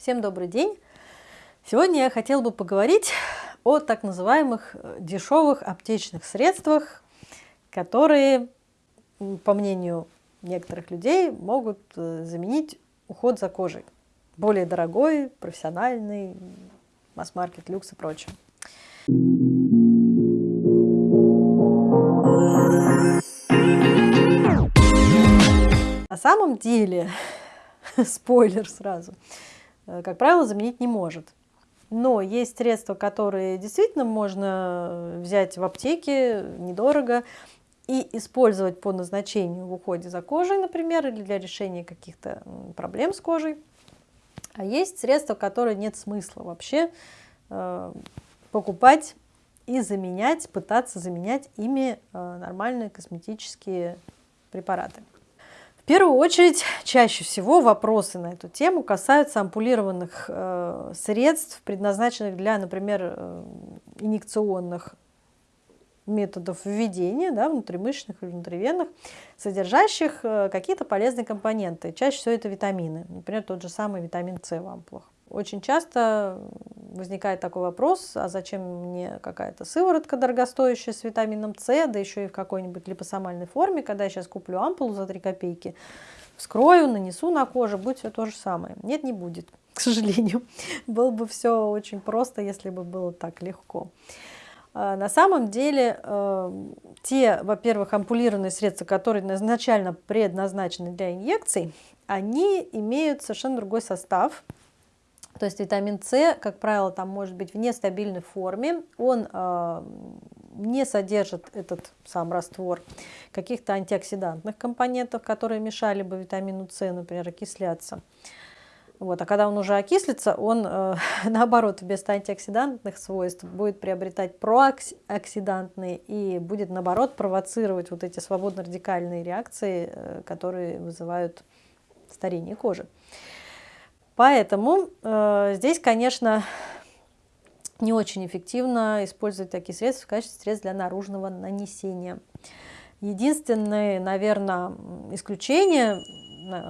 Всем добрый день! Сегодня я хотела бы поговорить о так называемых э, дешевых аптечных средствах, которые, по мнению некоторых людей, могут э, заменить уход за кожей. Более дорогой, профессиональный, масс-маркет, люкс и прочее. На самом деле, спойлер сразу, как правило, заменить не может. Но есть средства, которые действительно можно взять в аптеке недорого и использовать по назначению в уходе за кожей, например, или для решения каких-то проблем с кожей. А есть средства, которые нет смысла вообще э, покупать и заменять, пытаться заменять ими э, нормальные косметические препараты. Первую очередь, чаще всего вопросы на эту тему касаются ампулированных э, средств, предназначенных для, например, э, инъекционных методов введения, да, внутримышечных или внутривенных, содержащих э, какие-то полезные компоненты. Чаще всего это витамины, например, тот же самый витамин С в ампулах. Очень часто возникает такой вопрос, а зачем мне какая-то сыворотка дорогостоящая с витамином С, да еще и в какой-нибудь липосомальной форме, когда я сейчас куплю ампулу за 3 копейки, вскрою, нанесу на кожу, будет все то же самое. Нет, не будет, к сожалению. Было бы все очень просто, если бы было так легко. А, на самом деле, э, те, во-первых, ампулированные средства, которые изначально предназначены для инъекций, они имеют совершенно другой состав, то есть витамин С, как правило, там может быть в нестабильной форме, он э, не содержит этот сам раствор каких-то антиоксидантных компонентов, которые мешали бы витамину С, например, окисляться. Вот, а когда он уже окислится, он, э, наоборот, вместо антиоксидантных свойств будет приобретать прооксидантные и будет, наоборот, провоцировать вот эти свободно-радикальные реакции, э, которые вызывают старение кожи. Поэтому э, здесь, конечно, не очень эффективно использовать такие средства в качестве средств для наружного нанесения. Единственное, наверное, исключение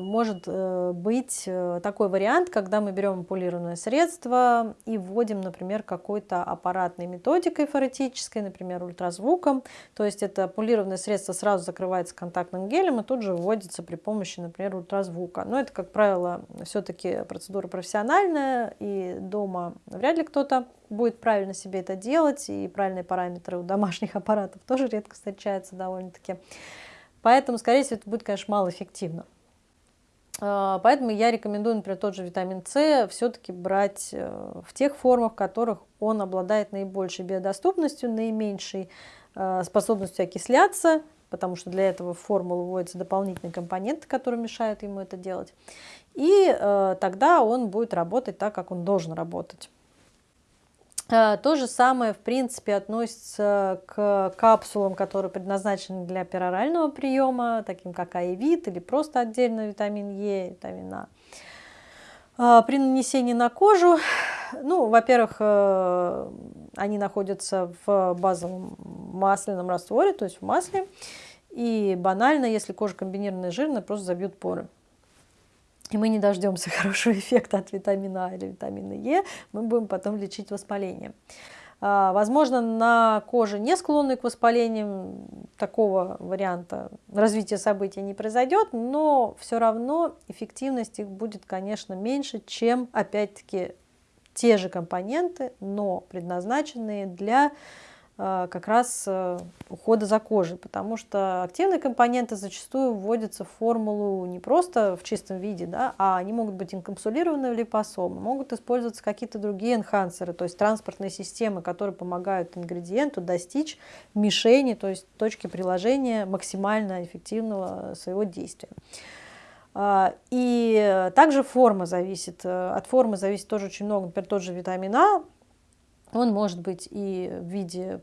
может э, быть э, такой вариант, когда мы берем ампулированное средство и вводим, например, какой-то аппаратной методикой форетической, например, ультразвуком. То есть это ампулированное средство сразу закрывается контактным гелем и тут же вводится при помощи, например, ультразвука. Но это, как правило, все-таки процедура профессиональная, и дома вряд ли кто-то будет правильно себе это делать, и правильные параметры у домашних аппаратов тоже редко встречаются довольно-таки. Поэтому, скорее всего, это будет, конечно, малоэффективно. А, поэтому я рекомендую, например, тот же витамин С все-таки брать э, в тех формах, в которых он обладает наибольшей биодоступностью, наименьшей э, способностью окисляться, потому что для этого в формулу вводятся дополнительные компоненты, которые мешают ему это делать. И э, тогда он будет работать так, как он должен работать. Э, то же самое, в принципе, относится к капсулам, которые предназначены для перорального приема, таким как Аевит или просто отдельно витамин Е, витамин А. Э, при нанесении на кожу, ну, во-первых, э, они находятся в базовом масляном растворе, то есть в масле, и банально, если кожа комбинированная жирная, просто забьют поры и мы не дождемся хорошего эффекта от витамина А или витамина Е, мы будем потом лечить воспаление. А, возможно, на коже не склонной к воспалениям такого варианта развития событий не произойдет, но все равно эффективность их будет, конечно, меньше, чем, опять-таки, те же компоненты, но предназначенные для как раз э, ухода за кожей, потому что активные компоненты зачастую вводятся в формулу не просто в чистом виде, да, а они могут быть инкапсулированы в липосомы, могут использоваться какие-то другие энхансеры, то есть транспортные системы, которые помогают ингредиенту достичь мишени, то есть точки приложения максимально эффективного своего действия. А, и также форма зависит, э, от формы зависит тоже очень много, например, тот же витамин А, он может быть и в виде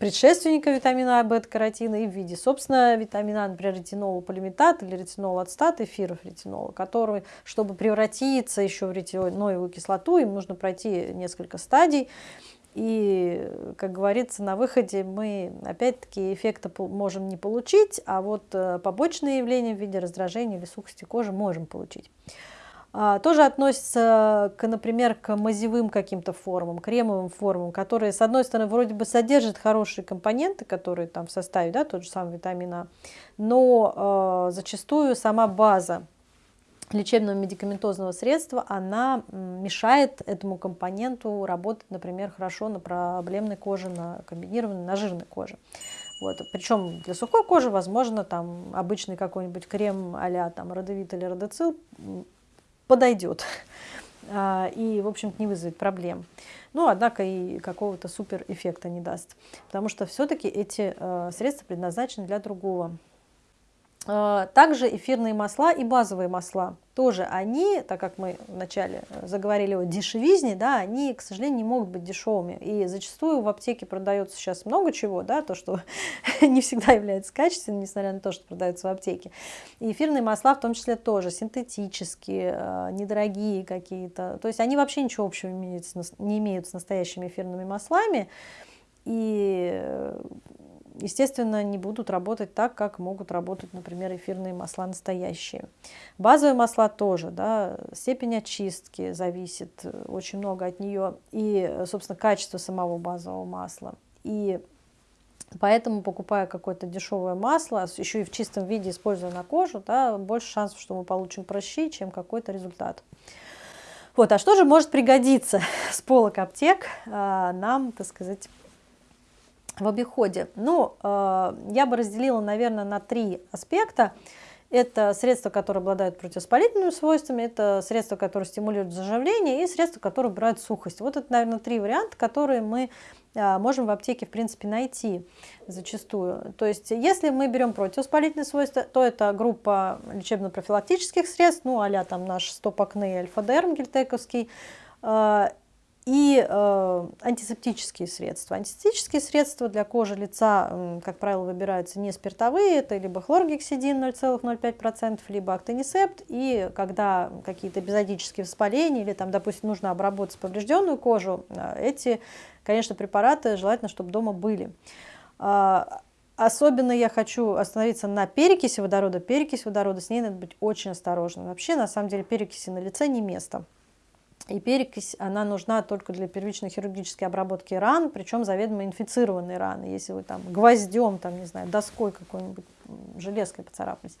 предшественника витамина А, бета-каротина, и в виде, собственно, витамина А, например, ретинола полиметат или ретинол ацетат, эфиров ретинола, который, чтобы превратиться еще в ретиноевую кислоту, им нужно пройти несколько стадий. И, как говорится, на выходе мы опять-таки эффекта можем не получить, а вот э, побочные явления в виде раздражения или сухости кожи можем получить. А, тоже относится, к, например, к мазевым каким-то формам, кремовым формам, которые, с одной стороны, вроде бы содержат хорошие компоненты, которые там в составе, да, тот же самый витамин А, но э, зачастую сама база лечебного медикаментозного средства, она мешает этому компоненту работать, например, хорошо на проблемной коже, на комбинированной, на жирной коже. Вот. Причем для сухой кожи, возможно, там обычный какой-нибудь крем а-ля там родовит или родоцил подойдет а, и, в общем-то, не вызовет проблем. Но, однако, и какого-то супер эффекта не даст, потому что все-таки эти э, средства предназначены для другого. А, также эфирные масла и базовые масла. Тоже они, так как мы вначале э, заговорили о дешевизне, да, они, к сожалению, не могут быть дешевыми. И зачастую в аптеке продается сейчас много чего, да, то, что не всегда является качественным, несмотря на то, что продается в аптеке. И эфирные масла в том числе тоже синтетические, э, недорогие какие-то. То есть они вообще ничего общего не имеют с настоящими эфирными маслами. И э, естественно, не будут работать так, как могут работать, например, эфирные масла настоящие. Базовые масла тоже, да, степень очистки зависит э, очень много от нее и, собственно, качество самого базового масла. И поэтому, покупая какое-то дешевое масло, еще и в чистом виде используя на кожу, да, больше шансов, что мы получим прыщи, чем какой-то результат. Вот, а что же может пригодиться с полок аптек а, нам, так сказать, в обиходе? Ну, э, я бы разделила, наверное, на три аспекта. Это средства, которые обладают противовоспалительными свойствами, это средства, которые стимулируют заживление, и средства, которые убирают сухость. Вот это, наверное, три варианта, которые мы э, можем в аптеке, в принципе, найти зачастую. То есть, если мы берем противовоспалительные свойства, то это группа лечебно-профилактических средств, ну, а там наш стопакны альфа-дерм гельтековский, э, и э, антисептические средства. Антисептические средства для кожи лица, э, как правило, выбираются не спиртовые, это либо хлоргексидин 0,05%, либо актонисепт. И когда какие-то эпизодические воспаления или, там, допустим, нужно обработать поврежденную кожу, э, эти, конечно, препараты желательно, чтобы дома были. Э, Особенно я хочу остановиться на перекиси водорода. Перекись водорода, с ней надо быть очень осторожным. Вообще, на самом деле, перекиси на лице не место. И перекись, она нужна только для первичной хирургической обработки ран, причем заведомо инфицированные раны. Если вы там гвоздем, там, не знаю, доской какой-нибудь, железкой поцарапались.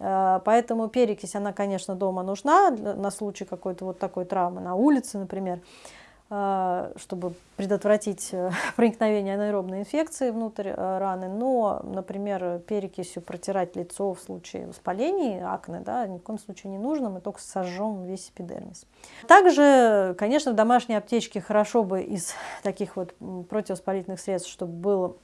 Э, поэтому перекись, она, конечно, дома нужна на случай какой-то вот такой травмы, на улице, например. А, чтобы предотвратить э, проникновение анаэробной инфекции внутрь э, раны, но, например, перекисью протирать лицо в случае воспалений, акне, да, ни в коем случае не нужно, мы только сожжем весь эпидермис. Также, конечно, в домашней аптечке хорошо бы из таких вот противовоспалительных средств, чтобы было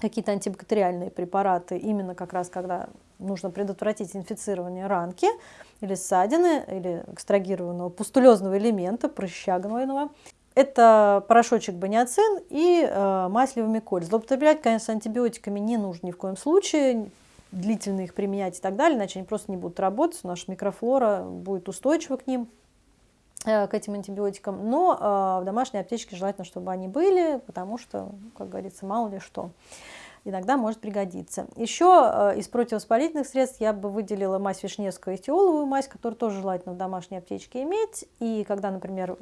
какие-то антибактериальные препараты, именно как раз когда нужно предотвратить инфицирование ранки или ссадины, или экстрагированного пустулезного элемента, прыща гнойного. Это порошочек баниацин и э, мазь левомиколь. Злоупотреблять, конечно, антибиотиками не нужно ни в коем случае, длительно их применять и так далее, иначе они просто не будут работать, наша микрофлора будет устойчива к ним. Э, к этим антибиотикам, но э, в домашней аптечке желательно, чтобы они были, потому что, как говорится, мало ли что иногда может пригодиться. Еще э, из противовоспалительных средств я бы выделила мазь Вишневскую и этиоловую мазь, которую тоже желательно в домашней аптечке иметь. И когда, например,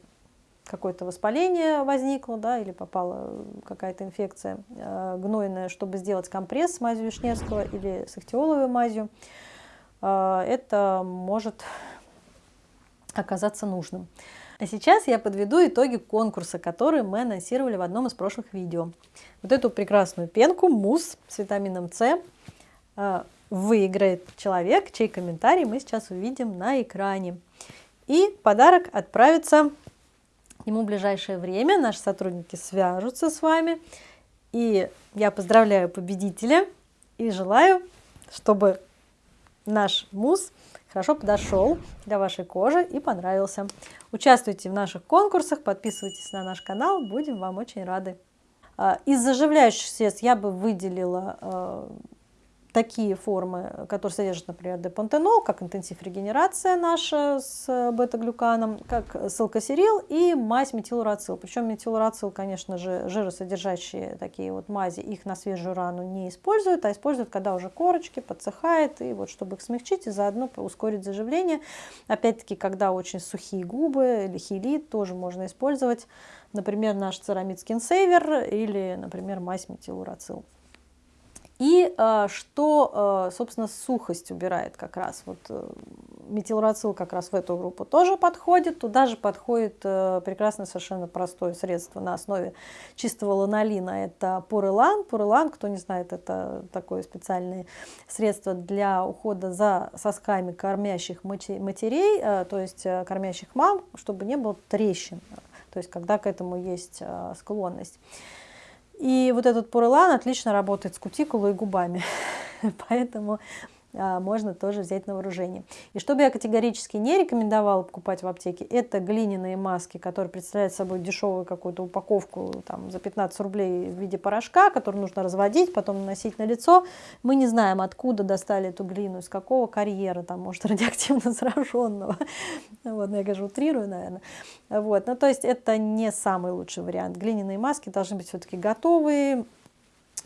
какое-то воспаление возникло, да, или попала какая-то инфекция э, гнойная, чтобы сделать компресс с мазью Вишневского или с ихтиоловой мазью, э, это может оказаться нужным. А сейчас я подведу итоги конкурса, который мы анонсировали в одном из прошлых видео. Вот эту прекрасную пенку, мусс с витамином С, э, выиграет человек, чей комментарий мы сейчас увидим на экране. И подарок отправится ему в ближайшее время. Наши сотрудники свяжутся с вами. И я поздравляю победителя и желаю, чтобы наш мусс хорошо подошел для вашей кожи и понравился. Участвуйте в наших конкурсах, подписывайтесь на наш канал, будем вам очень рады. А, из заживляющих средств я бы выделила а, такие формы, которые содержат, например, депантенол, как интенсив регенерация наша с бета-глюканом, как силкосерил и мазь метилурацил. Причем метилурацил, конечно же, жиросодержащие такие вот мази, их на свежую рану не используют, а используют, когда уже корочки подсыхает, и вот чтобы их смягчить и заодно ускорить заживление. Опять-таки, когда очень сухие губы или хилит, тоже можно использовать, например, наш церамид Saver или, например, мазь метилурацил. И э, что, э, собственно, сухость убирает как раз. Вот э, метилрацил как раз в эту группу тоже подходит. Туда же подходит прекрасное совершенно простое средство на основе чистого ланолина. Это пурелан. Пурелан, кто не знает, это такое специальное средство для ухода за сосками кормящих матерей, то есть кормящих мам, чтобы не было трещин. То есть когда к этому есть склонность. И вот этот пурелан отлично работает с кутикулой и губами. Поэтому можно тоже взять на вооружение. И что бы я категорически не рекомендовала покупать в аптеке, это глиняные маски, которые представляют собой дешевую какую-то упаковку там, за 15 рублей в виде порошка, который нужно разводить, потом наносить на лицо. Мы не знаем, откуда достали эту глину, из какого карьера, там, может, радиоактивно зараженного. Вот, я, конечно, утрирую, наверное. Вот, ну, то есть это не самый лучший вариант. Глиняные маски должны быть все-таки готовые,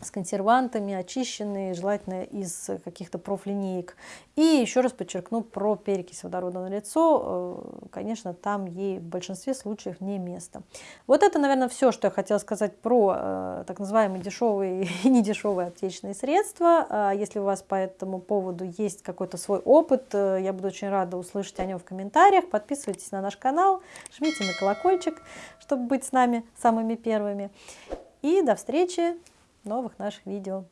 с консервантами, очищенные, желательно из каких-то профлинеек. И еще раз подчеркну про перекись водорода на лицо. Э, конечно, там ей в большинстве случаев не место. Вот это, наверное, все, что я хотела сказать про э, так называемые дешевые и недешевые аптечные средства. А если у вас по этому поводу есть какой-то свой опыт, э, я буду очень рада услышать о нем в комментариях. Подписывайтесь на наш канал, жмите на колокольчик, чтобы быть с нами самыми первыми. И до встречи! Новых наших видео.